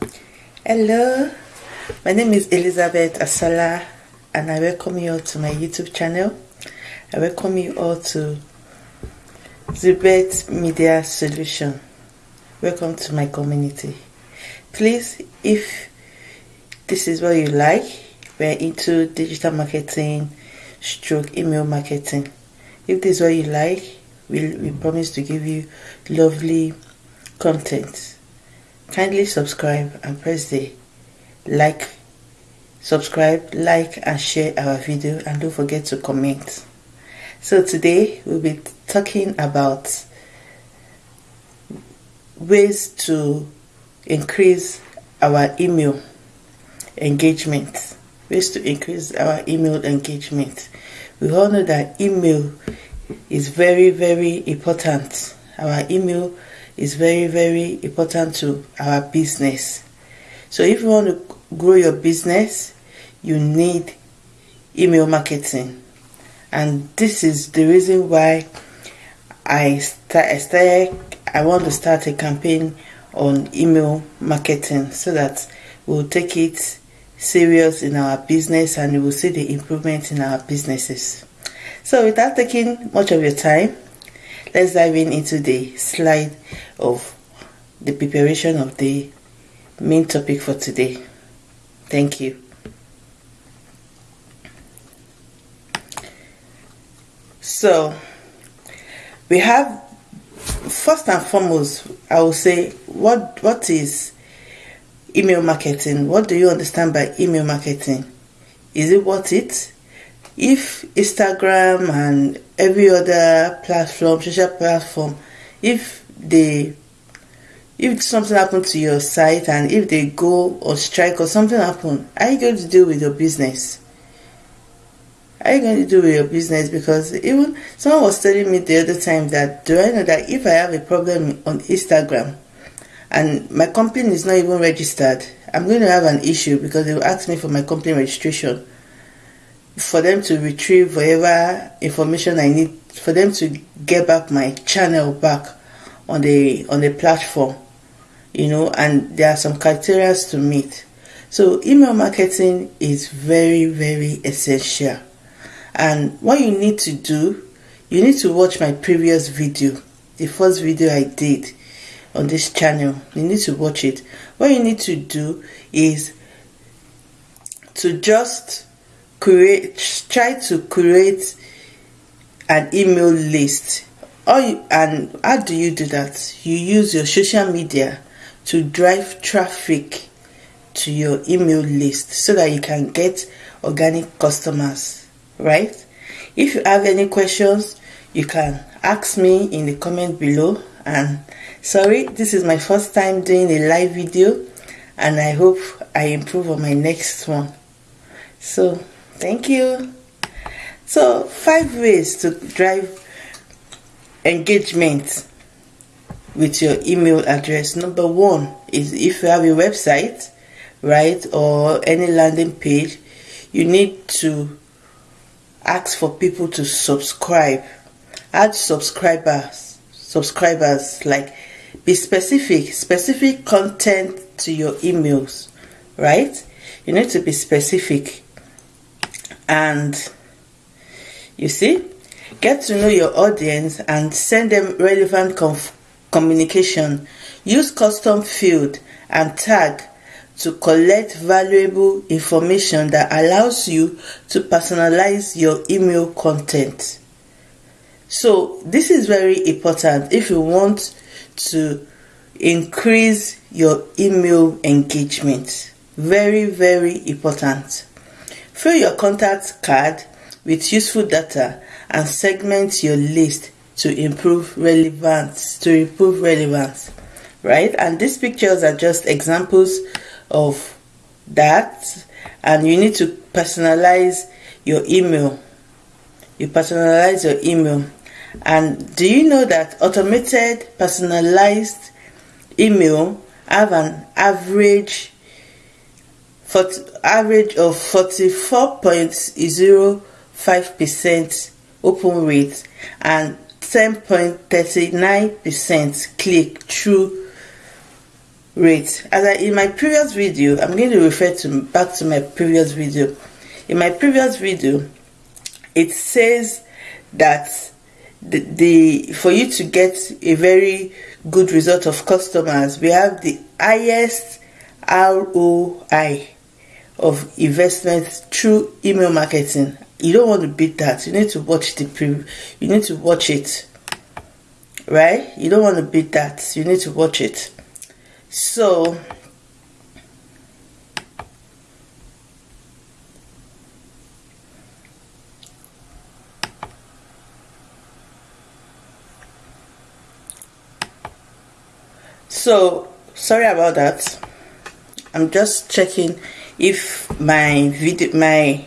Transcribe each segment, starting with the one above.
Hello, my name is Elizabeth Asala and I welcome you all to my YouTube channel. I welcome you all to Zibet Media Solution. Welcome to my community. Please, if this is what you like, we're into digital marketing, stroke email marketing. If this is what you like, we, we promise to give you lovely content. Kindly subscribe and press the like, subscribe, like and share our video and don't forget to comment. So today we'll be talking about ways to increase our email engagement. Ways to increase our email engagement. We all know that email is very, very important. Our email is very, very important to our business. So if you want to grow your business, you need email marketing. And this is the reason why I, start, I want to start a campaign on email marketing so that we'll take it serious in our business and we will see the improvement in our businesses. So without taking much of your time, let's dive in into the slide of the preparation of the main topic for today. Thank you. So we have first and foremost, I will say what what is email marketing? What do you understand by email marketing? Is it worth it? If Instagram and every other platform, social platform, if they if something happened to your site and if they go or strike or something happen, are you going to deal with your business? Are you going to do with your business? Because even someone was telling me the other time that do I know that if I have a problem on Instagram and my company is not even registered, I'm going to have an issue because they will ask me for my company registration for them to retrieve whatever information I need for them to get back my channel back on the on the platform you know and there are some criteria to meet. So email marketing is very very essential. And what you need to do you need to watch my previous video. The first video I did on this channel you need to watch it. What you need to do is to just create try to create an email list. Or you, and how do you do that? You use your social media to drive traffic to your email list so that you can get organic customers right? If you have any questions you can ask me in the comment below. And sorry this is my first time doing a live video and i hope i improve on my next one. So Thank you. So, five ways to drive engagement with your email address. Number one is if you have a website, right, or any landing page, you need to ask for people to subscribe. Add subscribers, subscribers, like be specific, specific content to your emails, right? You need to be specific and you see get to know your audience and send them relevant communication. Use custom field and tag to collect valuable information that allows you to personalize your email content. So this is very important if you want to increase your email engagement. Very very important Fill your contact card with useful data and segment your list to improve relevance to improve relevance right? And these pictures are just examples of that. And you need to personalize your email. You personalize your email. And do you know that automated personalized email have an average for average of 44.05% open rate and 10.39% click through rate. As I, in my previous video i'm going to refer to back to my previous video. In my previous video it says that the, the for you to get a very good result of customers we have the highest ROI of investment through email marketing. You don't want to beat that. You need to watch the pre you need to watch it. Right? You don't want to beat that. You need to watch it. So so sorry about that. I'm just checking if my video my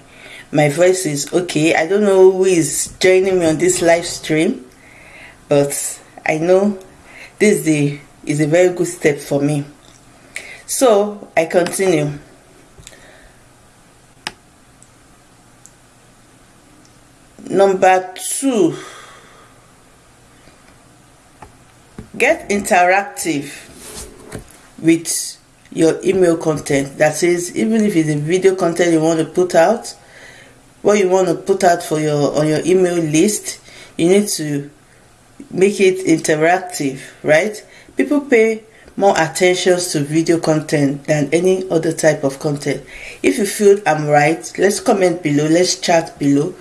my voice is okay i don't know who is joining me on this live stream but i know this day is a very good step for me. So i continue. Number two. Get interactive with your email content. That is even if it's a video content you want to put out what you want to put out for your on your email list you need to make it interactive right? People pay more attention to video content than any other type of content. If you feel i'm right let's comment below let's chat below.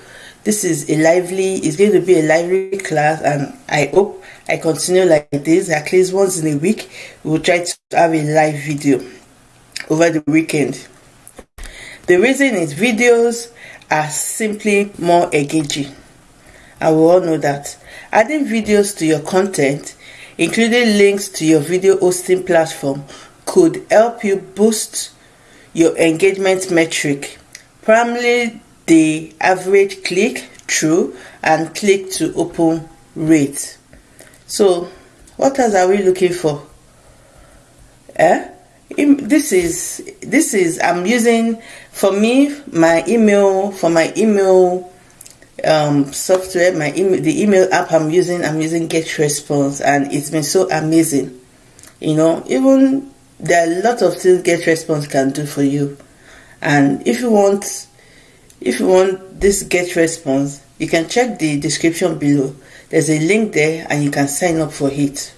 This is a lively it's going to be a lively class and i hope i continue like this. At least once in a week we'll try to have a live video over the weekend. The reason is videos are simply more engaging. And we all know that. Adding videos to your content including links to your video hosting platform could help you boost your engagement metric. Primarily the average click through and click to open rate so what else are we looking for? Eh? This is this is i'm using for me my email for my email um, software my email the email app i'm using i'm using GetResponse and it's been so amazing. You know even there are a lot of things GetResponse can do for you. And if you want if you want this GetResponse you can check the description below there's a link there and you can sign up for it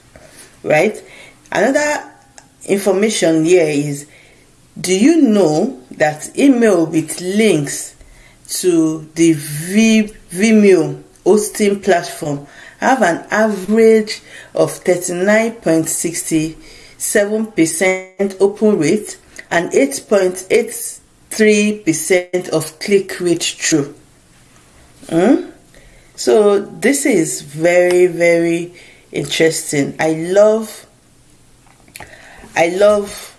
right another information here is do you know that email with links to the Vimeo hosting platform have an average of 39.67% open rate and 8.83% of click rate through. Mm? So this is very very interesting. I love I love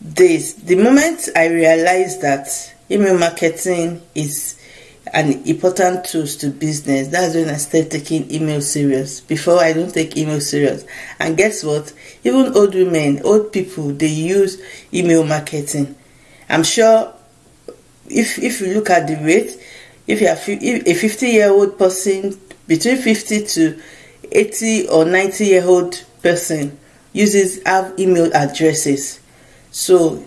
this. The moment I realized that email marketing is an important tool to business, that's when I started taking email serious. Before I don't take email serious. And guess what? Even old women, old people, they use email marketing. I'm sure if if you look at the rate, if you are a 50 year old person between 50 to 80 or 90 year old person uses have email addresses. So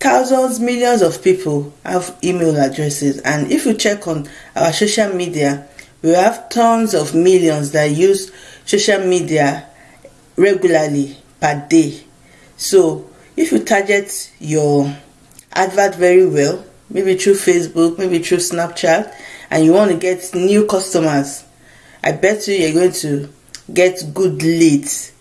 thousands millions of people have email addresses. And if you check on our social media we have tons of millions that use social media regularly per day. So if you target your advert very well maybe through facebook maybe through snapchat and you want to get new customers i bet you you're going to get good leads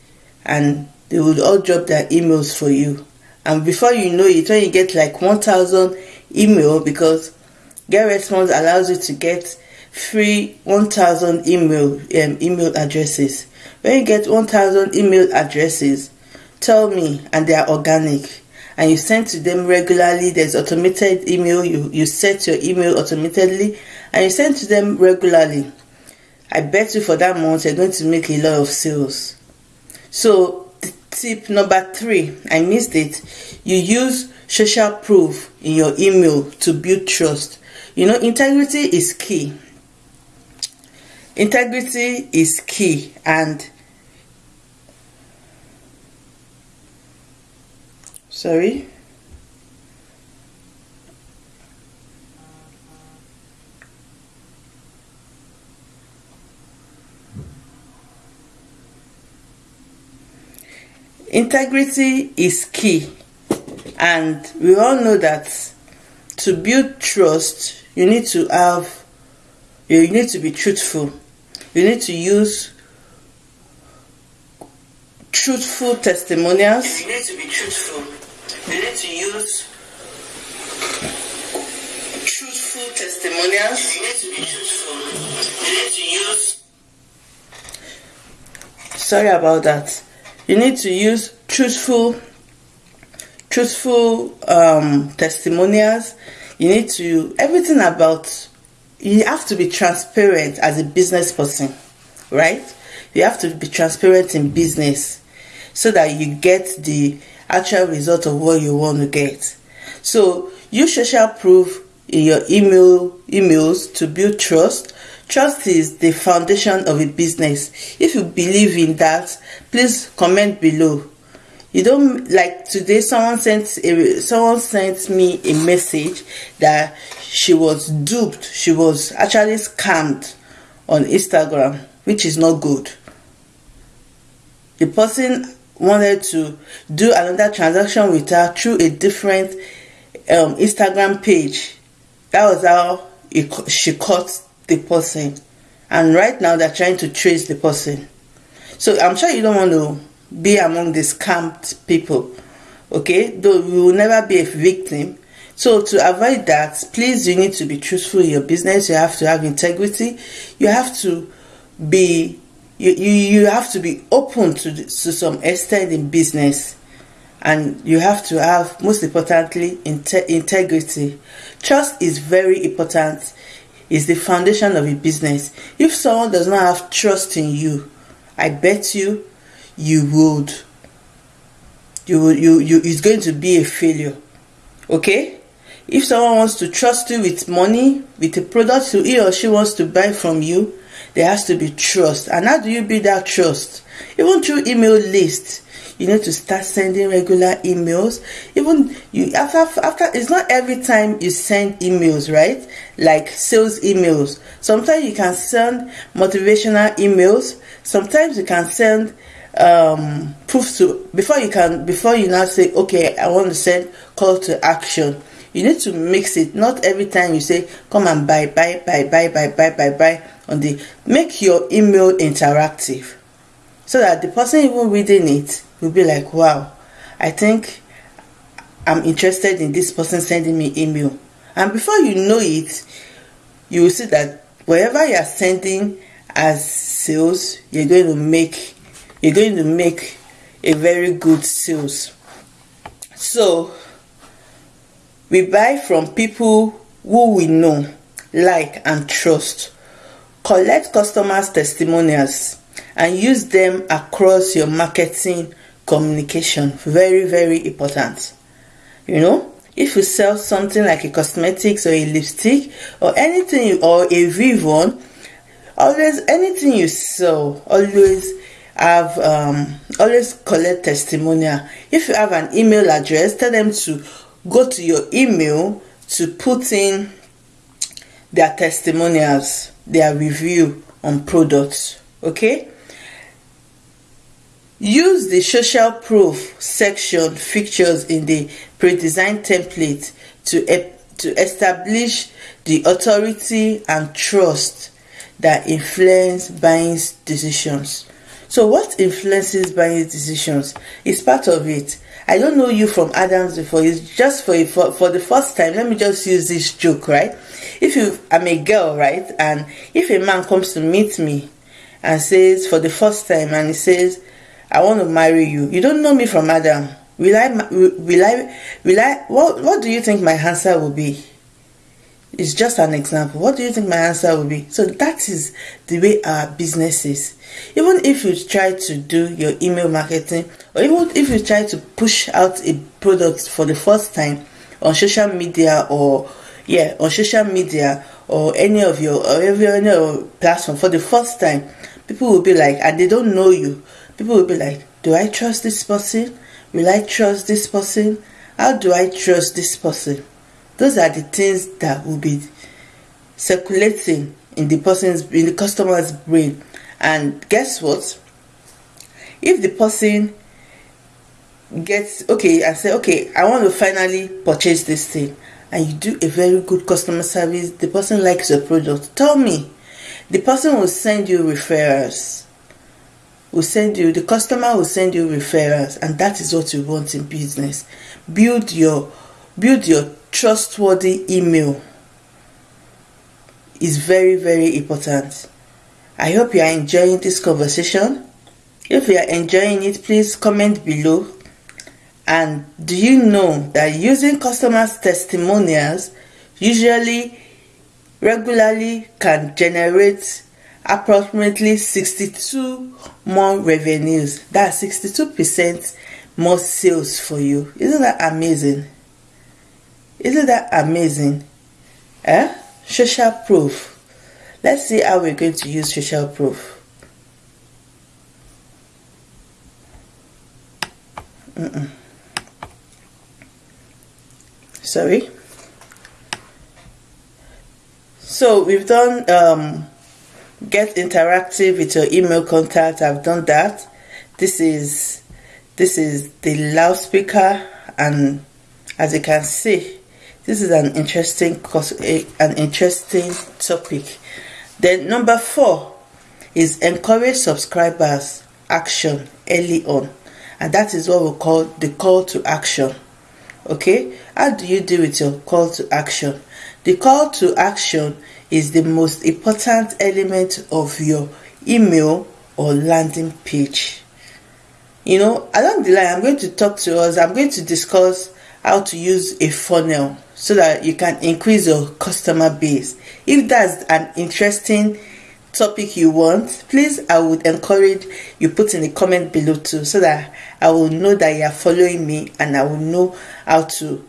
and they will all drop their emails for you. And before you know it when you get like 1000 email because GetResponse allows you to get free 1000 email um, email addresses. When you get 1000 email addresses tell me and they are organic and you send to them regularly there's automated email you you set your email automatically and you send to them regularly. I bet you for that month you're going to make a lot of sales. So tip number three i missed it you use social proof in your email to build trust. You know integrity is key. Integrity is key and sorry? Integrity is key and we all know that to build trust you need to have you need to be truthful. You need to use truthful testimonials. You need to be truthful you need to use truthful testimonials. You need to be truthful. Need to use sorry about that. You need to use truthful truthful um, testimonials. You need to everything about you have to be transparent as a business person right? You have to be transparent in business so that you get the actual result of what you want to get so use social proof in your email emails to build trust Trust is the foundation of a business. If you believe in that, please comment below. You don't like today someone sent a, someone sent me a message that she was duped. She was actually scammed on Instagram, which is not good. The person wanted to do another transaction with her through a different um, Instagram page. That was how it, she caught the person. And right now they're trying to trace the person. So i'm sure you don't want to be among the scammed people okay? Though you will never be a victim. So to avoid that please you need to be truthful in your business. You have to have integrity. You have to be you, you, you have to be open to, to some extent in business and you have to have most importantly integrity trust is very important is the foundation of a business. If someone does not have trust in you, I bet you, you would, you you, you, it's going to be a failure. Okay? If someone wants to trust you with money, with a product he or she wants to buy from you, there has to be trust. And how do you build that trust? Even through email list, you need to start sending regular emails. Even you after after it's not every time you send emails right? Like sales emails. Sometimes you can send motivational emails. Sometimes you can send um proof to before you can before you now say okay i want to send call to action. You need to mix it. Not every time you say come and buy buy buy buy buy buy buy buy on the make your email interactive so that the person even reading it will be like, wow, I think I'm interested in this person sending me email. And before you know it, you will see that wherever you are sending as sales, you're going to make you're going to make a very good sales. So we buy from people who we know, like and trust. Collect customers' testimonials and use them across your marketing communication. Very very important. You know if you sell something like a cosmetics or a lipstick or anything or a Vivon always anything you sell always have um, always collect testimonial. If you have an email address tell them to go to your email to put in their testimonials their review on products okay Use the social proof section features in the pre-designed template to, to establish the authority and trust that influence buying decisions. So what influences buying decisions is part of it. I don't know you from Adams before. It's just for, for for the first time. Let me just use this joke, right? If you I'm a girl, right, and if a man comes to meet me and says for the first time and he says I want to marry you. You don't know me from Adam. Will I, will I, will I, what, what do you think my answer will be? It's just an example. What do you think my answer will be? So that is the way our business is. Even if you try to do your email marketing, or even if you try to push out a product for the first time on social media or yeah, on social media or any of your or every any platform for the first time, people will be like, and they don't know you people will be like, do I trust this person? Will I trust this person? how do i trust this person those are the things that will be circulating in the person's in the customer's brain and guess what if the person gets okay and say okay i want to finally purchase this thing. And you do a very good customer service. The person likes your product. Tell me. The person will send you referrals. Will send you the customer will send you referrals. And that is what you want in business. Build your build your trustworthy email. Is very very important. I hope you are enjoying this conversation. If you are enjoying it please comment below and do you know that using customers' testimonials usually regularly can generate approximately 62 more revenues? That's 62% more sales for you. Isn't that amazing? Isn't that amazing? Eh? Social proof. Let's see how we're going to use social proof. Mm -mm sorry. So we've done um, get interactive with your email contact. I've done that. This is this is the loudspeaker and as you can see this is an interesting an interesting topic. Then number four is encourage subscribers action early on. And that is what we call the call to action. Okay how do you deal with your call to action? The call to action is the most important element of your email or landing page. You know along the line i'm going to talk to us i'm going to discuss how to use a funnel so that you can increase your customer base. If that's an interesting topic you want please i would encourage you put in the comment below too so that i will know that you are following me and i will know how to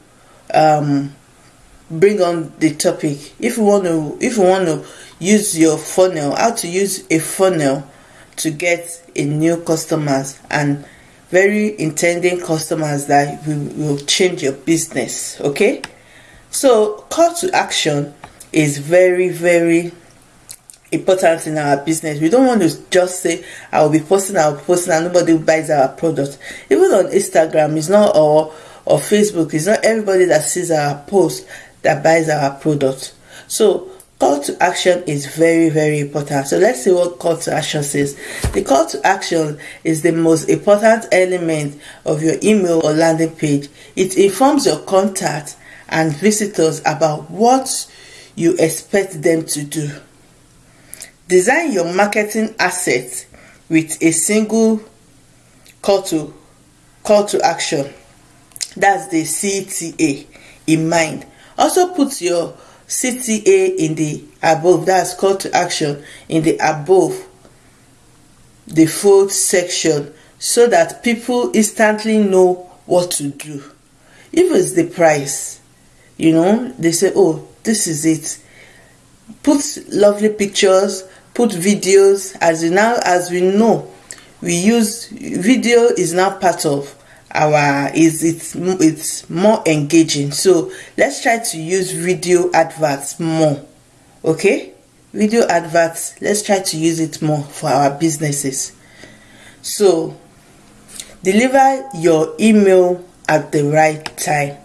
um, bring on the topic if you want to if you want to use your funnel how to use a funnel to get a new customers and very intending customers that will, will change your business okay so call to action is very very important in our business. We don't want to just say, I will be posting, I will be posting, and nobody buys our product. Even on Instagram, it's not or or Facebook, it's not everybody that sees our post that buys our product. So call to action is very very important. So let's see what call to action says. The call to action is the most important element of your email or landing page. It informs your contact and visitors about what you expect them to do. Design your marketing assets with a single call to call to action. That's the CTA in mind. Also put your CTA in the above. That's call to action in the above the fold section so that people instantly know what to do. If it's the price, you know, they say, oh, this is it. Put lovely pictures, put videos as now as we know we use video is now part of our is it's it's more engaging. So let's try to use video adverts more okay? Video adverts let's try to use it more for our businesses. So deliver your email at the right time.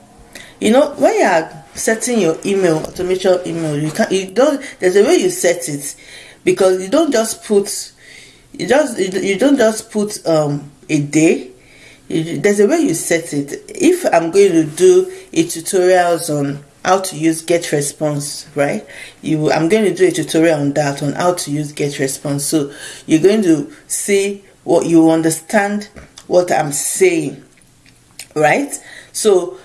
You know when you are setting your email automation email you can you don't there's a way you set it because you don't just put you just you don't just put um a day there's a way you set it. If i'm going to do a tutorials on how to use get response right? You i'm going to do a tutorial on that on how to use get response. So you're going to see what you understand what i'm saying right? So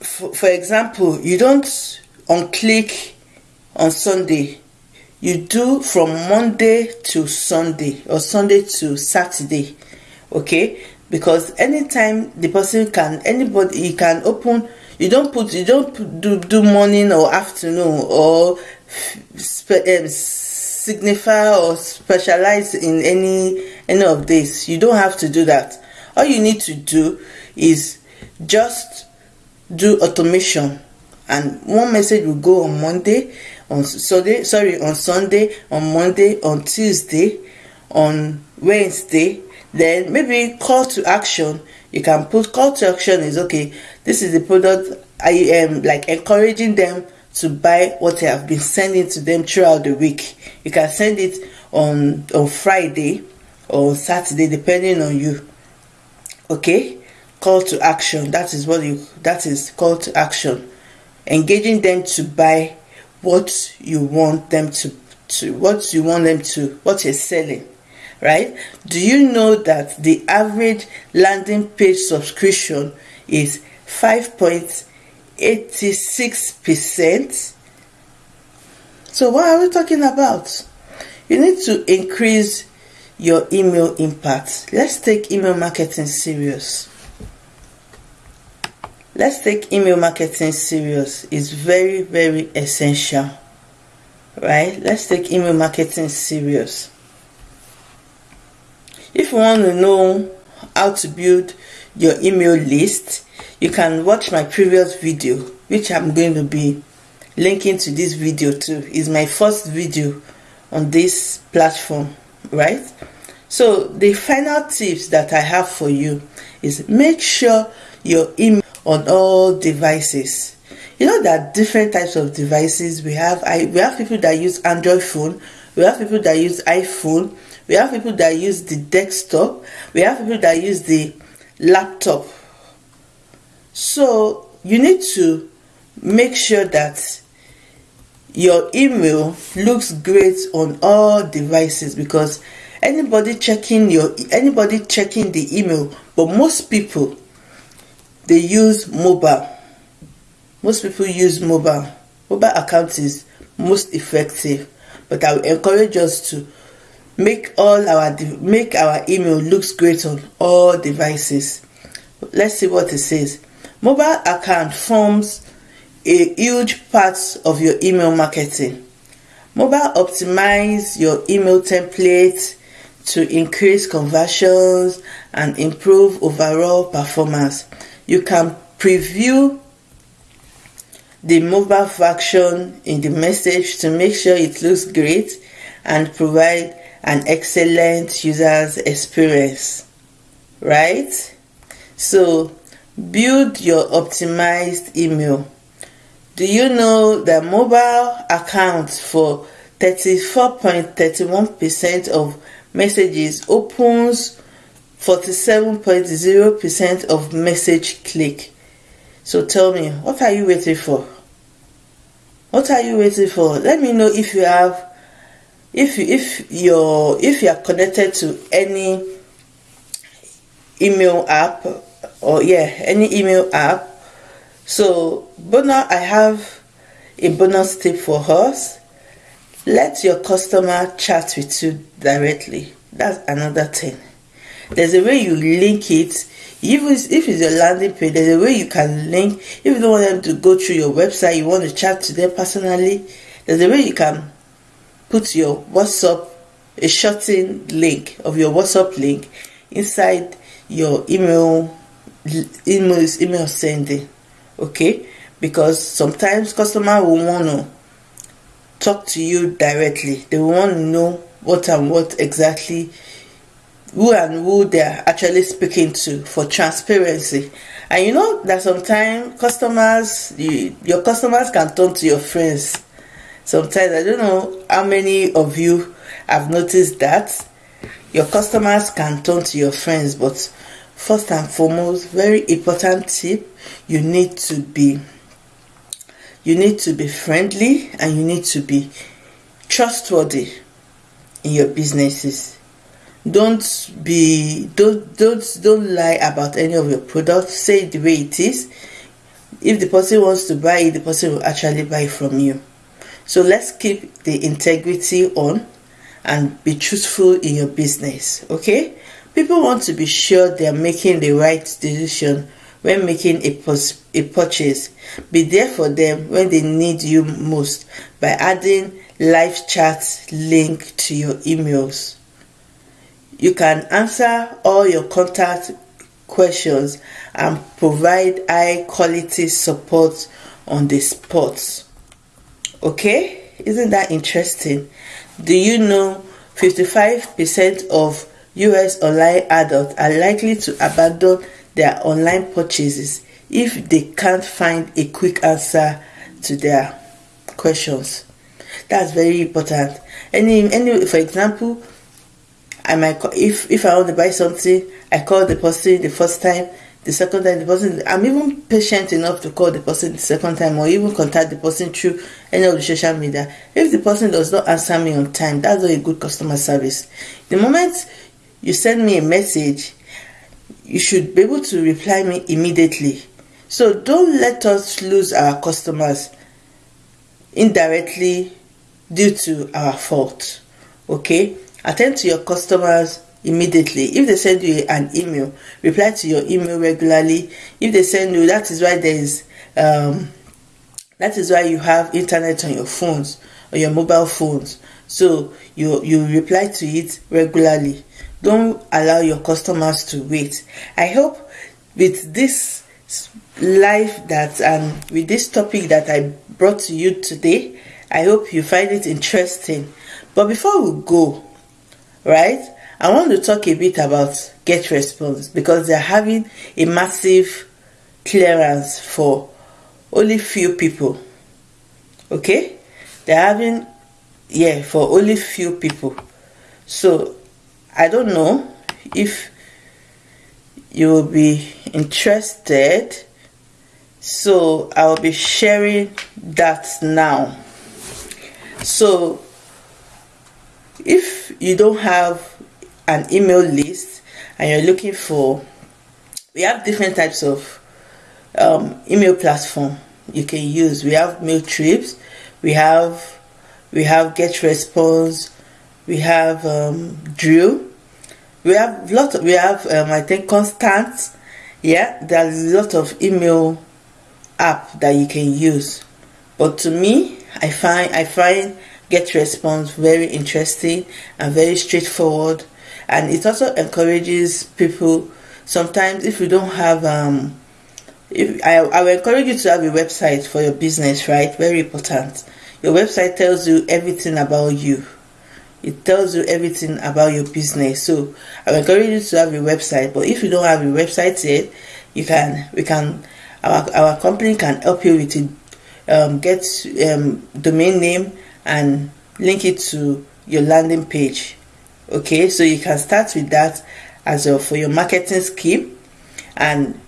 for, for example you don't on click on sunday. You do from Monday to Sunday or Sunday to Saturday okay because anytime the person can anybody he can open you don't put you don't do, do morning or afternoon or um, signify or specialize in any any of this. You don't have to do that. All you need to do is just do automation. And one message will go on monday on sunday sorry on sunday on monday on tuesday on wednesday then maybe call to action. You can put call to action is okay. This is the product i am like encouraging them to buy what i have been sending to them throughout the week. You can send it on on friday or saturday depending on you. Okay? Call to action. That is what you that is call to action. Engaging them to buy what you want them to to what you want them to what you're selling right? Do you know that the average landing page subscription is 5.86 percent? So what are we talking about? You need to increase your email impact. Let's take email marketing serious. Let's take email marketing serious. It's very very essential right? Let's take email marketing serious if you want to know how to build your email list you can watch my previous video which i'm going to be linking to this video too is my first video on this platform right so the final tips that i have for you is make sure your email on all devices. You know that different types of devices we have. I we have people that use Android phone. We have people that use iPhone. We have people that use the desktop. We have people that use the laptop. So you need to make sure that your email looks great on all devices because anybody checking your anybody checking the email but most people they use mobile most people use mobile mobile account is most effective but i will encourage us to make all our make our email looks great on all devices. Let's see what it says. Mobile account forms a huge part of your email marketing. Mobile optimize your email template to increase conversions and improve overall performance. You can preview the mobile version in the message to make sure it looks great and provide an excellent user's experience right so build your optimized email do you know that mobile accounts for 34.31% of messages opens 47.0% of message click. So tell me, what are you waiting for? What are you waiting for? Let me know if you have if if you're if you are connected to any email app or yeah, any email app. So bonus I have a bonus tip for us. Let your customer chat with you directly. That's another thing there's a way you link it even if it's a landing page there's a way you can link if you don't want them to go through your website you want to chat to them personally there's a way you can put your whatsapp a shortened link of your whatsapp link inside your email email email sending okay because sometimes customer will want to talk to you directly they want to know what and what exactly who and who they're actually speaking to for transparency. And you know that sometimes customers, you, your customers can turn to your friends. Sometimes I don't know how many of you have noticed that your customers can turn to your friends, but first and foremost, very important tip, you need to be you need to be friendly and you need to be trustworthy in your businesses. Don't be don't don't don't lie about any of your products. Say it the way it is. If the person wants to buy it the person will actually buy from you so let's keep the integrity on and be truthful in your business okay? People want to be sure they are making the right decision when making a, a purchase. Be there for them when they need you most by adding live chat link to your emails. You can answer all your contact questions and provide high quality support on the spot. Okay, isn't that interesting? Do you know 55% of US online adults are likely to abandon their online purchases if they can't find a quick answer to their questions? That's very important. Any, any, for example, I might if if I want to buy something, I call the person the first time, the second time the person. I'm even patient enough to call the person the second time, or even contact the person through any of the social media. If the person does not answer me on time, that's not a good customer service. The moment you send me a message, you should be able to reply me immediately. So don't let us lose our customers indirectly due to our fault. Okay? Attend to your customers immediately. If they send you an email, reply to your email regularly. If they send you, that is why there is um, that is why you have internet on your phones or your mobile phones. So you you reply to it regularly. Don't allow your customers to wait. I hope with this life that um, with this topic that I brought to you today, I hope you find it interesting. But before we go, right? I want to talk a bit about Get Response because they're having a massive clearance for only few people. Okay? They're having, yeah, for only few people. So, I don't know if you will be interested. So, I'll be sharing that now. So, if you don't have an email list and you're looking for we have different types of um, email platform you can use. We have Mailchimp we have we have get response we have um, drill. We have lot of, we have um, i think constant yeah there's a lot of email app that you can use. But to me i find i find get response very interesting and very straightforward and it also encourages people sometimes if you don't have um if I, I will encourage you to have a website for your business right? Very important. Your website tells you everything about you. It tells you everything about your business. So i encourage you to have a website but if you don't have a website yet you can we can our, our company can help you with it um, get um, domain name and link it to your landing page okay so you can start with that as well for your marketing scheme. And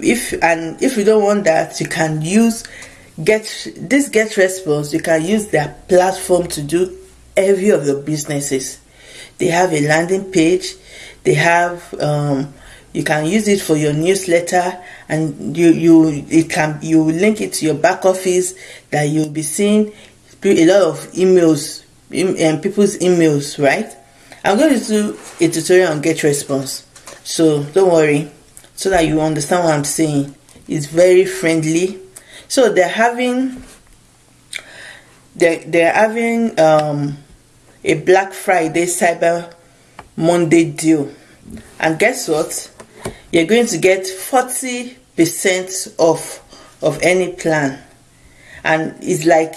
if and if you don't want that you can use get this get response you can use their platform to do every of your businesses. They have a landing page. They have um, you can use it for your newsletter and you you it can you link it to your back office that you'll be seeing a lot of emails and people's emails right i'm going to do a tutorial on get response. So don't worry. So that you understand what i'm saying. It's very friendly. So they're having they're, they're having um, a black friday cyber monday deal. And guess what? You're going to get 40 percent off of any plan. And it's like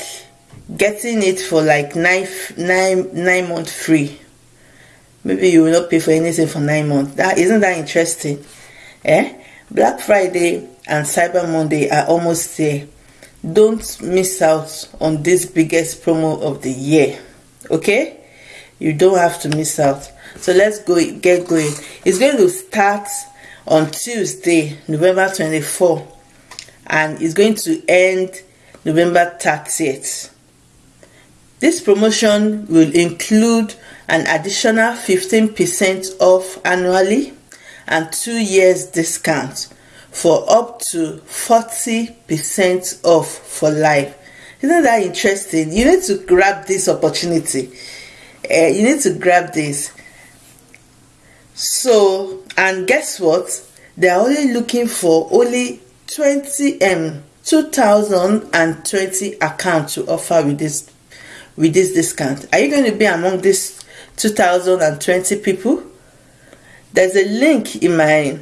getting it for like nine nine nine months free maybe you will not pay for anything for nine months. That isn't that interesting? Eh? Black friday and cyber monday are almost there. Don't miss out on this biggest promo of the year. Okay? You don't have to miss out. So let's go get going. It's going to start on tuesday november 24 and it's going to end november 30th this promotion will include an additional 15% off annually and 2 years discount for up to 40% off for life. Isn't that interesting? You need to grab this opportunity. Uh, you need to grab this. So, and guess what? They are only looking for only 20 um 2020 account to offer with this with this discount. Are you going to be among these 2020 people? There's a link in my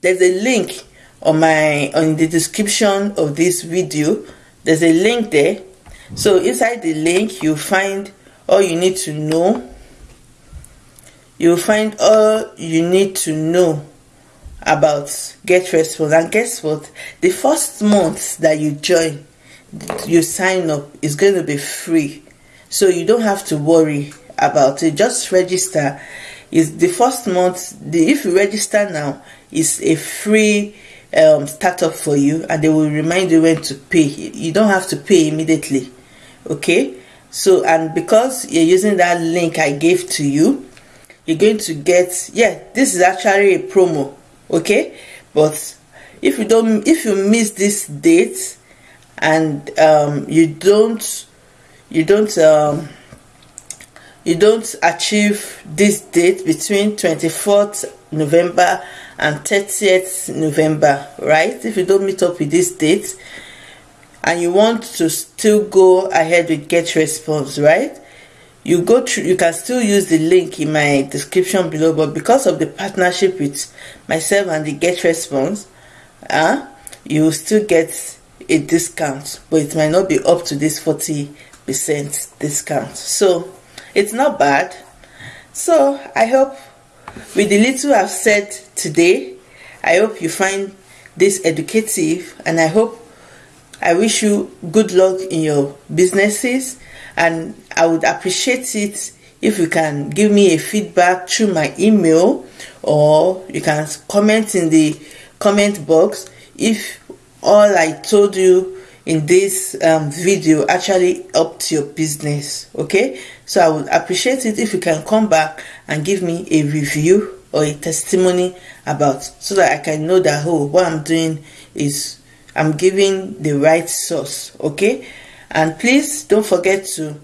there's a link on my on the description of this video. There's a link there. So inside the link you find all you need to know. You'll find all you need to know about GetResponse and guess what? The first month that you join you sign up is going to be free. So you don't have to worry about it just register. Is the first month the if you register now is a free um, startup for you and they will remind you when to pay. You don't have to pay immediately okay? So and because you're using that link i gave to you you're going to get yeah this is actually a promo okay? But if you don't if you miss this date and um, you don't you don't um, you don't achieve this date between 24th November and 30th November, right? If you don't meet up with this date and you want to still go ahead with GetResponse, right? You go through you can still use the link in my description below, but because of the partnership with myself and the GetResponse, uh, you will still get a discount, but it might not be up to this 40% discount. So it's not bad. So I hope with the little I've said today, I hope you find this educative and I hope I wish you good luck in your businesses and I would appreciate it if you can give me a feedback through my email or you can comment in the comment box if all I told you in this um, video actually helped your business okay? So I would appreciate it if you can come back and give me a review or a testimony about so that I can know that oh what I'm doing is I'm giving the right source okay? And please don't forget to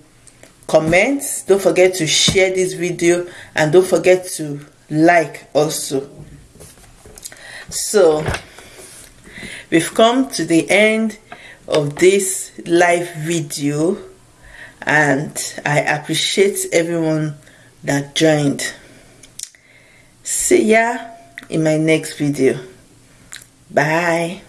comment don't forget to share this video and don't forget to like also. So we've come to the end of this live video and I appreciate everyone that joined. See ya in my next video. Bye.